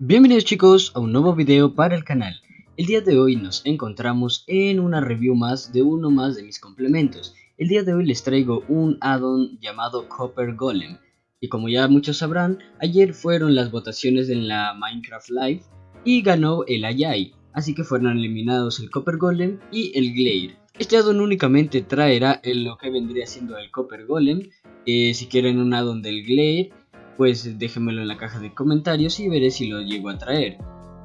Bienvenidos chicos a un nuevo video para el canal. El día de hoy nos encontramos en una review más de uno más de mis complementos. El día de hoy les traigo un addon llamado Copper Golem. Y como ya muchos sabrán, ayer fueron las votaciones en la Minecraft Live y ganó el Ayai. Así que fueron eliminados el Copper Golem y el Glare. Este addon únicamente traerá lo que vendría siendo el Copper Golem. Eh, si quieren un addon del Glare pues déjenmelo en la caja de comentarios y veré si lo llego a traer.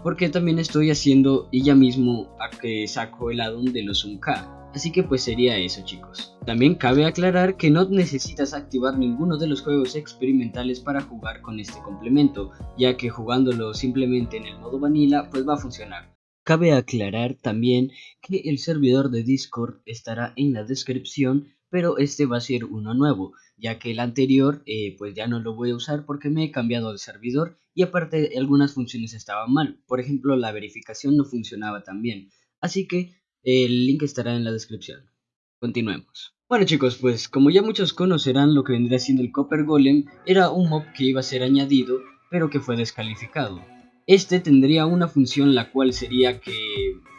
Porque también estoy haciendo ella mismo a que saco el addon de los 1K. Así que pues sería eso chicos. También cabe aclarar que no necesitas activar ninguno de los juegos experimentales para jugar con este complemento, ya que jugándolo simplemente en el modo vanilla pues va a funcionar. Cabe aclarar también que el servidor de Discord estará en la descripción pero este va a ser uno nuevo, ya que el anterior eh, pues ya no lo voy a usar porque me he cambiado de servidor y aparte algunas funciones estaban mal, por ejemplo la verificación no funcionaba tan bien, así que el link estará en la descripción. Continuemos. Bueno chicos, pues como ya muchos conocerán lo que vendría siendo el Copper Golem, era un mob que iba a ser añadido, pero que fue descalificado. Este tendría una función la cual sería que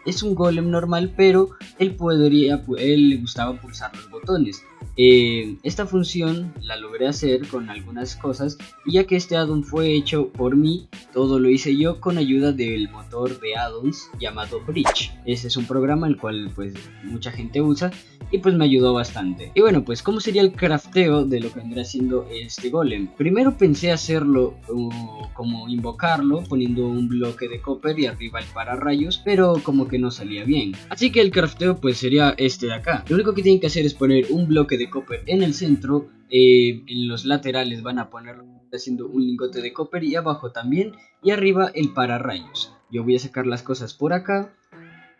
es un golem normal, pero él podría, él le gustaba pulsar los botones. Eh, esta función la logré hacer con algunas cosas y ya que este addon fue hecho por mí, todo lo hice yo con ayuda del motor de addons llamado Bridge. Este es un programa el cual pues mucha gente usa y pues me ayudó bastante. Y bueno pues cómo sería el crafteo de lo que vendría siendo este golem. Primero pensé hacerlo uh, como invocarlo poniendo un bloque de copper y arriba el pararrayos, pero como que no salía bien. Así que el crafteo pues sería este de acá. Lo único que tienen que hacer es poner un bloque de copper en el centro, eh, en los laterales van a poner haciendo un lingote de copper y abajo también, y arriba el pararrayos. Yo voy a sacar las cosas por acá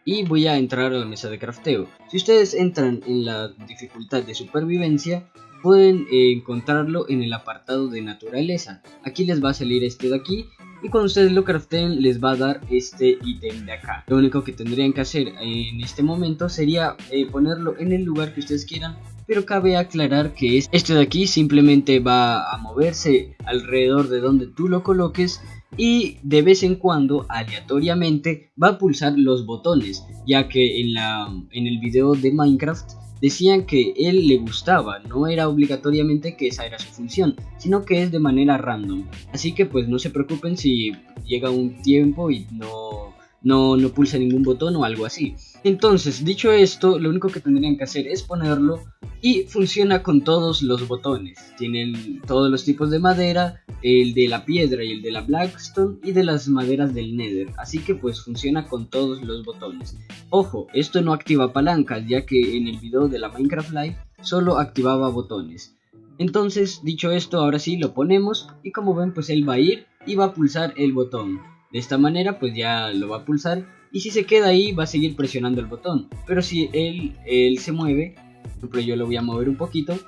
y voy a entrar a la mesa de crafteo. Si ustedes entran en la dificultad de supervivencia, pueden eh, encontrarlo en el apartado de naturaleza. Aquí les va a salir este de aquí y cuando ustedes lo craften les va a dar este ítem de acá. Lo único que tendrían que hacer en este momento sería eh, ponerlo en el lugar que ustedes quieran pero cabe aclarar que este de aquí simplemente va a moverse alrededor de donde tú lo coloques y de vez en cuando aleatoriamente va a pulsar los botones ya que en, la, en el video de Minecraft decían que él le gustaba, no era obligatoriamente que esa era su función, sino que es de manera random. Así que pues no se preocupen si llega un tiempo y no, no, no pulsa ningún botón o algo así. Entonces, dicho esto, lo único que tendrían que hacer es ponerlo y funciona con todos los botones. Tienen todos los tipos de madera, el de la piedra y el de la blackstone y de las maderas del nether. Así que pues funciona con todos los botones. Ojo, esto no activa palancas ya que en el video de la Minecraft Live solo activaba botones. Entonces, dicho esto, ahora sí lo ponemos y como ven pues él va a ir y va a pulsar el botón. De esta manera pues ya lo va a pulsar y si se queda ahí va a seguir presionando el botón. Pero si él, él se mueve, por ejemplo yo lo voy a mover un poquito,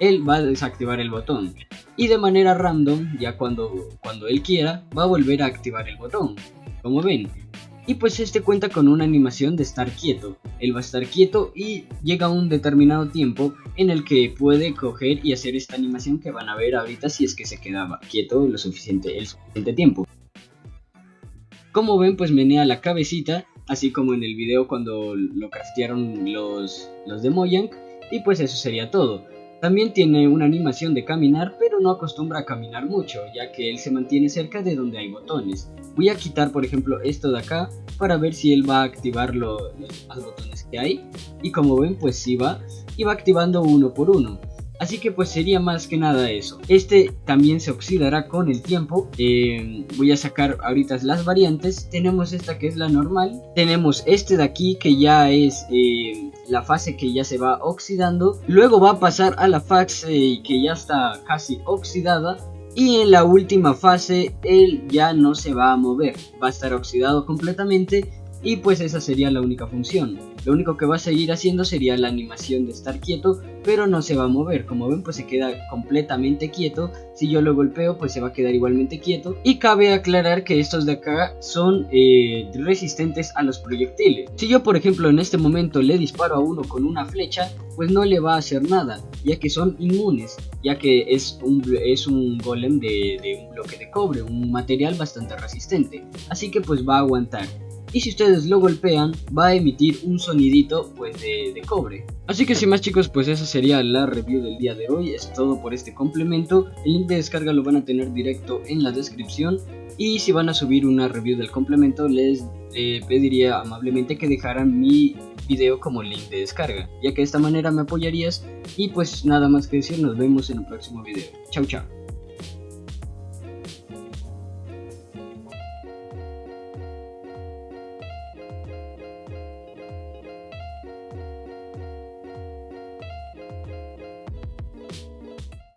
él va a desactivar el botón. Y de manera random, ya cuando, cuando él quiera, va a volver a activar el botón. Como ven. Y pues este cuenta con una animación de estar quieto. Él va a estar quieto y llega un determinado tiempo en el que puede coger y hacer esta animación que van a ver ahorita si es que se quedaba quieto lo suficiente, el suficiente tiempo. Como ven pues menea la cabecita, así como en el video cuando lo craftearon los, los de Mojang, y pues eso sería todo. También tiene una animación de caminar, pero no acostumbra a caminar mucho, ya que él se mantiene cerca de donde hay botones. Voy a quitar por ejemplo esto de acá, para ver si él va a activar los demás botones que hay. Y como ven pues sí va, y va activando uno por uno. Así que pues sería más que nada eso. Este también se oxidará con el tiempo. Eh, voy a sacar ahorita las variantes. Tenemos esta que es la normal. Tenemos este de aquí que ya es eh, la fase que ya se va oxidando. Luego va a pasar a la fase que ya está casi oxidada. Y en la última fase él ya no se va a mover. Va a estar oxidado completamente y pues esa sería la única función. Lo único que va a seguir haciendo sería la animación de estar quieto pero no se va a mover. Como ven, pues se queda completamente quieto. Si yo lo golpeo, pues se va a quedar igualmente quieto. Y cabe aclarar que estos de acá son eh, resistentes a los proyectiles. Si yo, por ejemplo, en este momento le disparo a uno con una flecha, pues no le va a hacer nada, ya que son inmunes, ya que es un, es un golem de, de un bloque de cobre, un material bastante resistente. Así que pues va a aguantar y si ustedes lo golpean va a emitir un sonidito pues de, cobre. Así que sin más chicos pues esa sería la review del día de hoy, es todo por este complemento, el link de descarga lo van a tener directo en la descripción y si van a subir una review del complemento les eh, pediría amablemente que dejaran mi video como link de descarga, ya que de esta manera me apoyarías y pues nada más que decir, nos vemos en el próximo video. Chau chao.